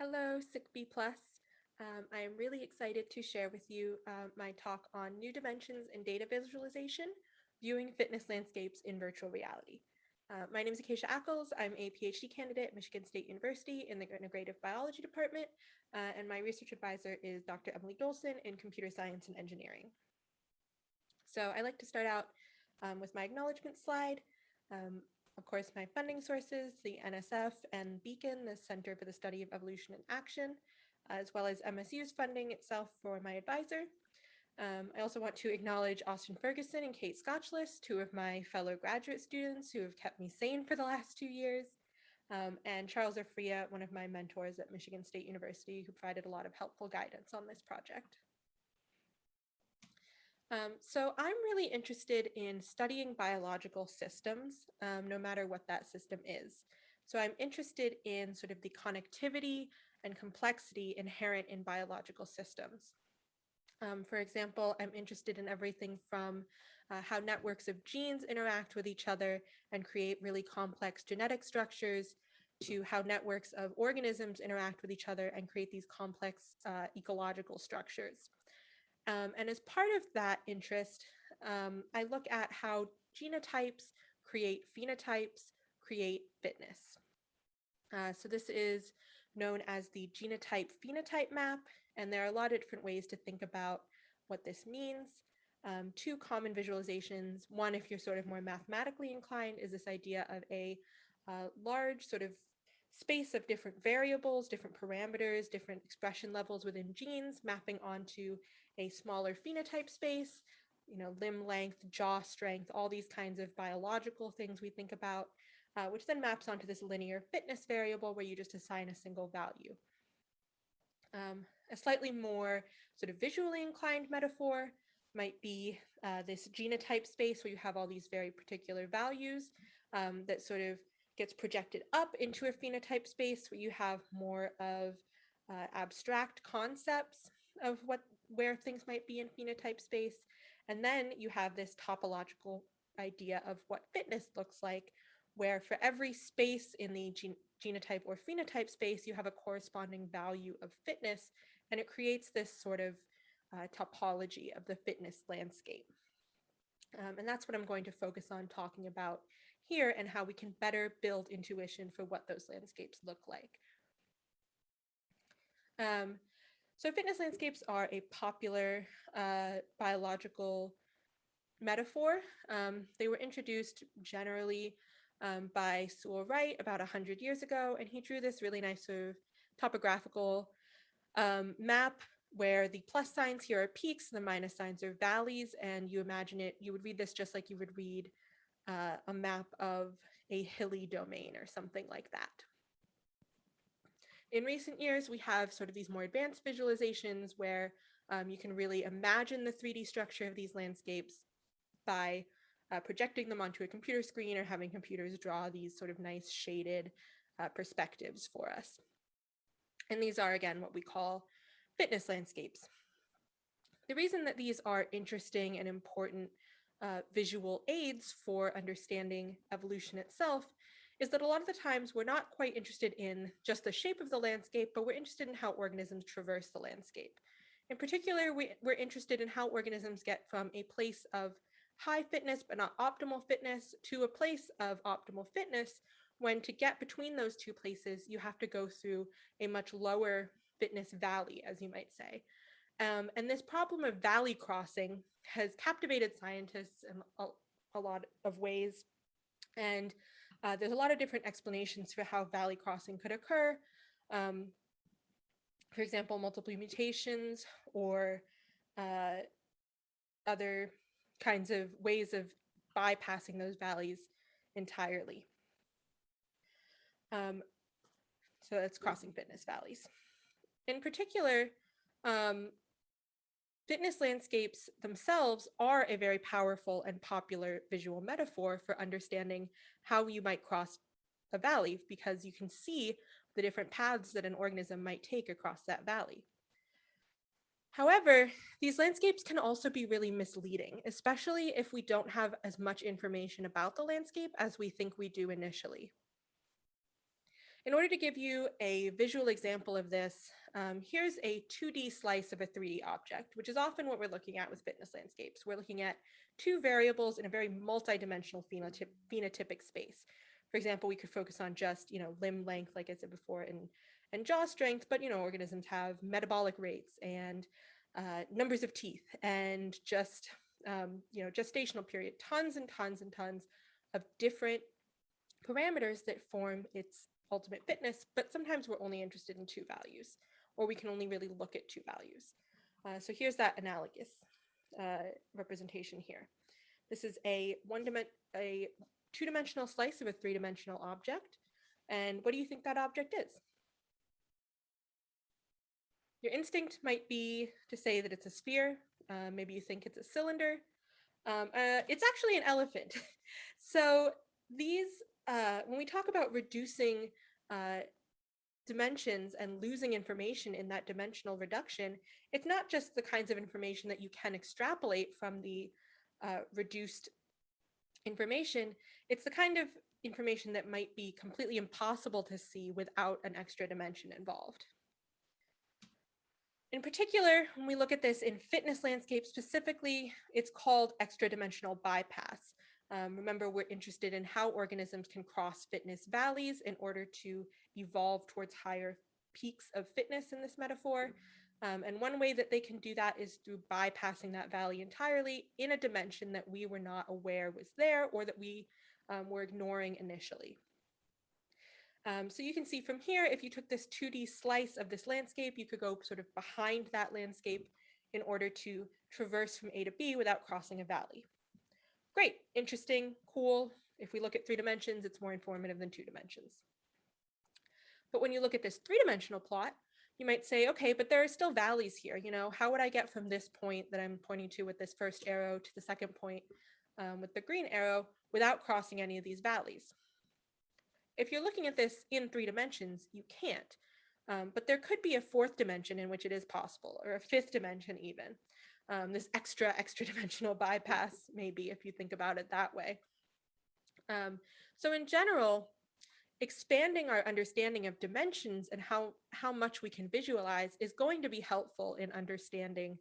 Hello, SICB Plus. Um, I am really excited to share with you uh, my talk on new dimensions in data visualization, viewing fitness landscapes in virtual reality. Uh, my name is Acacia Ackles. I'm a PhD candidate at Michigan State University in the Integrative Biology Department, uh, and my research advisor is Dr. Emily Dolson in Computer Science and Engineering. So I like to start out um, with my acknowledgement slide. Um, of course, my funding sources, the NSF and Beacon, the Center for the Study of Evolution and Action, as well as MSU's funding itself for my advisor. Um, I also want to acknowledge Austin Ferguson and Kate Skocelas, two of my fellow graduate students who have kept me sane for the last two years, um, and Charles Ofria, one of my mentors at Michigan State University, who provided a lot of helpful guidance on this project. Um, so I'm really interested in studying biological systems, um, no matter what that system is. So I'm interested in sort of the connectivity and complexity inherent in biological systems. Um, for example, I'm interested in everything from uh, how networks of genes interact with each other and create really complex genetic structures to how networks of organisms interact with each other and create these complex uh, ecological structures. Um, and as part of that interest, um, I look at how genotypes create phenotypes, create fitness. Uh, so this is known as the genotype phenotype map, and there are a lot of different ways to think about what this means. Um, two common visualizations, one if you're sort of more mathematically inclined, is this idea of a uh, large sort of space of different variables, different parameters, different expression levels within genes mapping onto a smaller phenotype space, you know, limb length, jaw strength, all these kinds of biological things we think about, uh, which then maps onto this linear fitness variable where you just assign a single value. Um, a slightly more sort of visually inclined metaphor might be uh, this genotype space where you have all these very particular values um, that sort of gets projected up into a phenotype space where you have more of uh, abstract concepts of what where things might be in phenotype space. And then you have this topological idea of what fitness looks like, where for every space in the gen genotype or phenotype space, you have a corresponding value of fitness, and it creates this sort of uh, topology of the fitness landscape. Um, and that's what I'm going to focus on talking about here and how we can better build intuition for what those landscapes look like. Um, so fitness landscapes are a popular uh, biological metaphor. Um, they were introduced generally um, by Sewall Wright about 100 years ago, and he drew this really nice sort of topographical um, map where the plus signs here are peaks, the minus signs are valleys, and you imagine it, you would read this just like you would read uh, a map of a hilly domain or something like that. In recent years, we have sort of these more advanced visualizations where um, you can really imagine the 3D structure of these landscapes by uh, projecting them onto a computer screen or having computers draw these sort of nice shaded uh, perspectives for us. And these are, again, what we call fitness landscapes. The reason that these are interesting and important uh, visual aids for understanding evolution itself is that a lot of the times we're not quite interested in just the shape of the landscape, but we're interested in how organisms traverse the landscape. In particular, we, we're interested in how organisms get from a place of high fitness but not optimal fitness to a place of optimal fitness when to get between those two places, you have to go through a much lower fitness valley, as you might say. Um, and this problem of valley crossing has captivated scientists in a, a lot of ways. And uh, there's a lot of different explanations for how valley crossing could occur. Um, for example, multiple mutations or uh, other kinds of ways of bypassing those valleys entirely. Um, so that's crossing fitness valleys. In particular, um, Fitness landscapes themselves are a very powerful and popular visual metaphor for understanding how you might cross a valley because you can see the different paths that an organism might take across that valley. However, these landscapes can also be really misleading, especially if we don't have as much information about the landscape as we think we do initially. In order to give you a visual example of this, um, here's a 2D slice of a 3D object, which is often what we're looking at with fitness landscapes. We're looking at two variables in a very multidimensional phenotyp phenotypic space. For example, we could focus on just, you know, limb length, like I said before, and, and jaw strength, but, you know, organisms have metabolic rates and uh, numbers of teeth and just, um, you know, gestational period, tons and tons and tons of different parameters that form its ultimate fitness, but sometimes we're only interested in two values, or we can only really look at two values. Uh, so here's that analogous uh, representation here. This is a one a two-dimensional slice of a three-dimensional object. And what do you think that object is? Your instinct might be to say that it's a sphere. Uh, maybe you think it's a cylinder. Um, uh, it's actually an elephant. so these, uh, when we talk about reducing uh, dimensions and losing information in that dimensional reduction, it's not just the kinds of information that you can extrapolate from the uh, reduced information, it's the kind of information that might be completely impossible to see without an extra dimension involved. In particular, when we look at this in fitness landscape specifically, it's called extra dimensional bypass. Um, remember, we're interested in how organisms can cross fitness valleys in order to evolve towards higher peaks of fitness in this metaphor. Um, and one way that they can do that is through bypassing that valley entirely in a dimension that we were not aware was there or that we um, were ignoring initially. Um, so you can see from here, if you took this 2D slice of this landscape, you could go sort of behind that landscape in order to traverse from A to B without crossing a valley. Great, interesting, cool. If we look at three dimensions, it's more informative than two dimensions. But when you look at this three-dimensional plot, you might say, okay, but there are still valleys here. You know, how would I get from this point that I'm pointing to with this first arrow to the second point um, with the green arrow without crossing any of these valleys? If you're looking at this in three dimensions, you can't. Um, but there could be a fourth dimension in which it is possible, or a fifth dimension even. Um, this extra, extra dimensional bypass, maybe, if you think about it that way. Um, so in general, expanding our understanding of dimensions and how, how much we can visualize is going to be helpful in understanding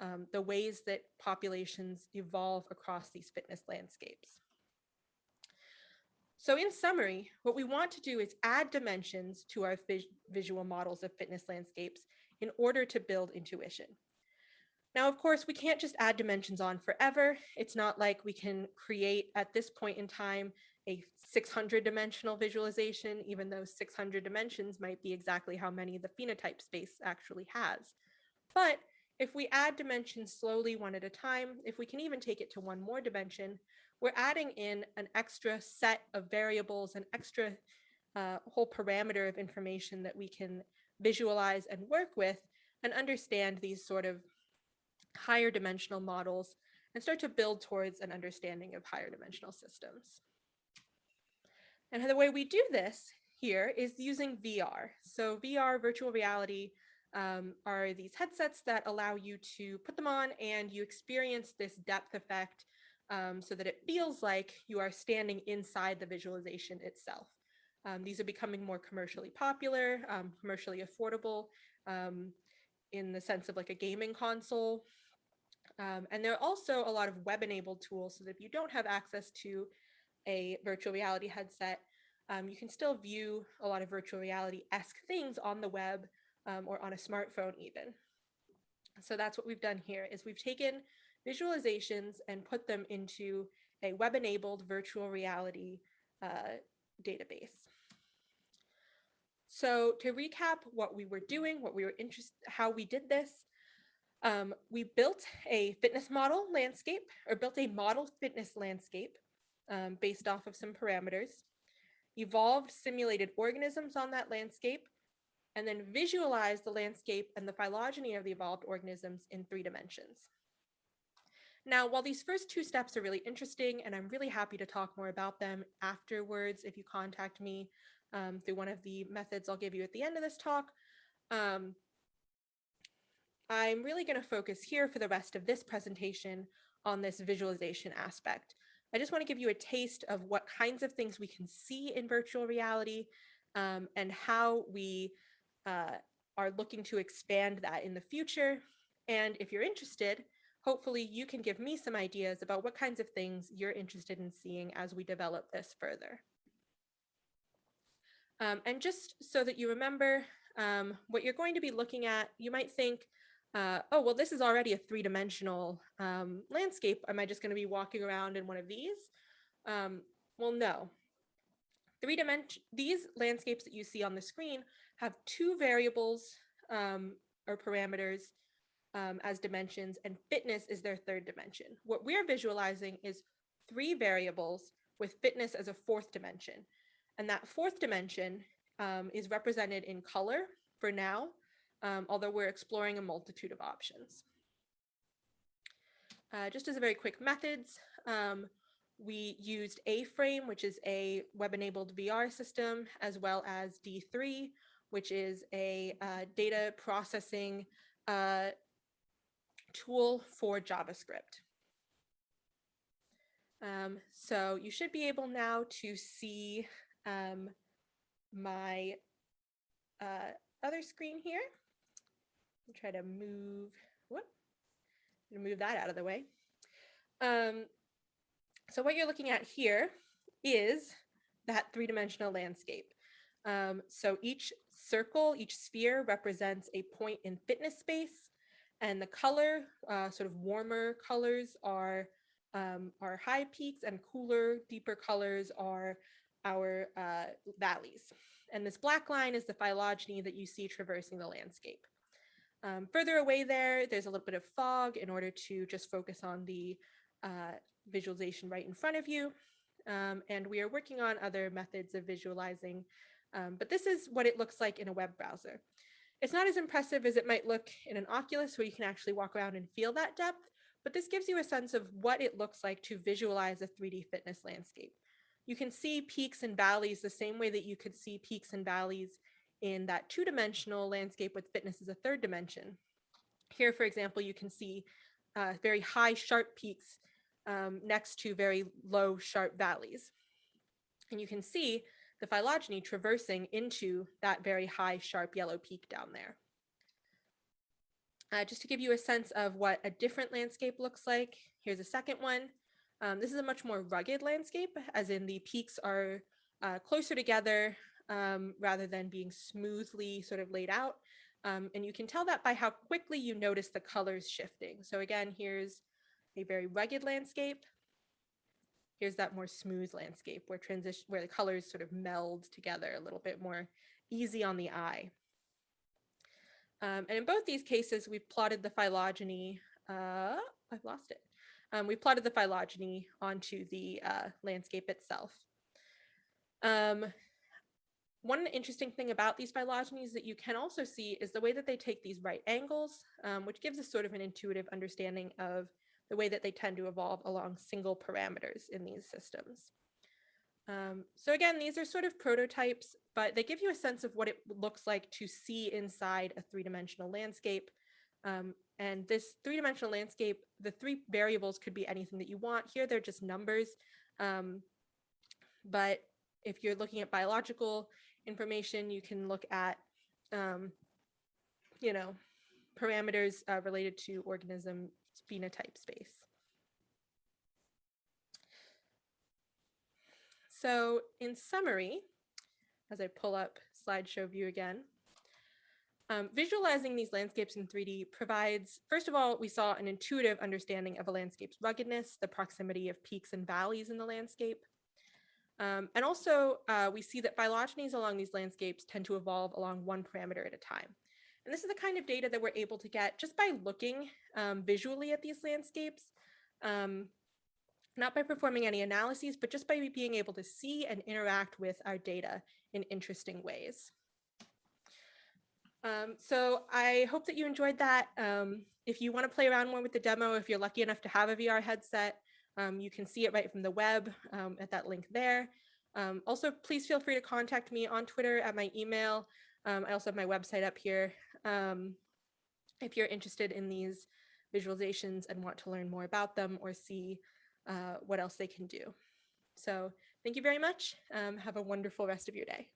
um, the ways that populations evolve across these fitness landscapes. So in summary, what we want to do is add dimensions to our visual models of fitness landscapes in order to build intuition. Now, of course, we can't just add dimensions on forever. It's not like we can create at this point in time a 600 dimensional visualization, even though 600 dimensions might be exactly how many the phenotype space actually has. But if we add dimensions slowly one at a time, if we can even take it to one more dimension, we're adding in an extra set of variables, an extra uh, whole parameter of information that we can visualize and work with and understand these sort of higher dimensional models and start to build towards an understanding of higher dimensional systems. And the way we do this here is using VR. So VR, virtual reality, um, are these headsets that allow you to put them on and you experience this depth effect um, so that it feels like you are standing inside the visualization itself. Um, these are becoming more commercially popular, um, commercially affordable um, in the sense of like a gaming console. Um, and there are also a lot of web-enabled tools so that if you don't have access to a virtual reality headset, um, you can still view a lot of virtual reality-esque things on the web um, or on a smartphone even. So that's what we've done here is we've taken visualizations and put them into a web-enabled virtual reality uh, database. So to recap what we were doing, what we were interested, how we did this, um, we built a fitness model landscape or built a model fitness landscape um, based off of some parameters, evolved simulated organisms on that landscape, and then visualized the landscape and the phylogeny of the evolved organisms in three dimensions. Now, while these first two steps are really interesting, and I'm really happy to talk more about them afterwards if you contact me um, through one of the methods I'll give you at the end of this talk, um, I'm really going to focus here for the rest of this presentation on this visualization aspect. I just want to give you a taste of what kinds of things we can see in virtual reality um, and how we uh, are looking to expand that in the future. And if you're interested, hopefully you can give me some ideas about what kinds of things you're interested in seeing as we develop this further. Um, and just so that you remember um, what you're going to be looking at, you might think, uh, oh, well, this is already a three-dimensional um, landscape. Am I just going to be walking around in one of these? Um, well, no. Three dimension these landscapes that you see on the screen have two variables um, or parameters um, as dimensions, and fitness is their third dimension. What we're visualizing is three variables with fitness as a fourth dimension. And that fourth dimension um, is represented in color for now, um, although we're exploring a multitude of options. Uh, just as a very quick methods, um, we used A-Frame, which is a web-enabled VR system, as well as D3, which is a uh, data processing uh, tool for JavaScript. Um, so you should be able now to see um, my uh, other screen here. Try to move, whoop, move that out of the way. Um, so what you're looking at here is that three-dimensional landscape. Um, so each circle, each sphere represents a point in fitness space and the color, uh, sort of warmer colors are, um, are high peaks and cooler, deeper colors are our uh, valleys. And this black line is the phylogeny that you see traversing the landscape. Um, further away there, there's a little bit of fog in order to just focus on the uh, visualization right in front of you. Um, and we are working on other methods of visualizing, um, but this is what it looks like in a web browser. It's not as impressive as it might look in an Oculus where you can actually walk around and feel that depth, but this gives you a sense of what it looks like to visualize a 3D fitness landscape. You can see peaks and valleys the same way that you could see peaks and valleys in that two-dimensional landscape with fitness as a third dimension. Here, for example, you can see uh, very high sharp peaks um, next to very low sharp valleys. And you can see the phylogeny traversing into that very high sharp yellow peak down there. Uh, just to give you a sense of what a different landscape looks like, here's a second one. Um, this is a much more rugged landscape, as in the peaks are uh, closer together um, rather than being smoothly sort of laid out. Um, and you can tell that by how quickly you notice the colors shifting. So again, here's a very rugged landscape. Here's that more smooth landscape where transition where the colors sort of meld together a little bit more easy on the eye. Um, and in both these cases, we've plotted the phylogeny. Uh, I've lost it. Um, we plotted the phylogeny onto the uh, landscape itself. Um, one interesting thing about these phylogenies that you can also see is the way that they take these right angles, um, which gives us sort of an intuitive understanding of the way that they tend to evolve along single parameters in these systems. Um, so again, these are sort of prototypes, but they give you a sense of what it looks like to see inside a three-dimensional landscape. Um, and this three-dimensional landscape, the three variables could be anything that you want. Here, they're just numbers. Um, but if you're looking at biological information, you can look at, um, you know, parameters uh, related to organism phenotype space. So in summary, as I pull up slideshow view again, um, visualizing these landscapes in 3D provides, first of all, we saw an intuitive understanding of a landscape's ruggedness, the proximity of peaks and valleys in the landscape. Um, and also, uh, we see that phylogenies along these landscapes tend to evolve along one parameter at a time. And this is the kind of data that we're able to get just by looking um, visually at these landscapes, um, not by performing any analyses, but just by being able to see and interact with our data in interesting ways. Um, so I hope that you enjoyed that. Um, if you want to play around more with the demo, if you're lucky enough to have a VR headset, um, you can see it right from the web um, at that link there. also, please feel free to contact me on Twitter at my email. I also have my website up here um, if you're interested in these visualizations and want to learn more about them or see uh, what else they can do. So thank you very much. Um, have a wonderful rest of your day.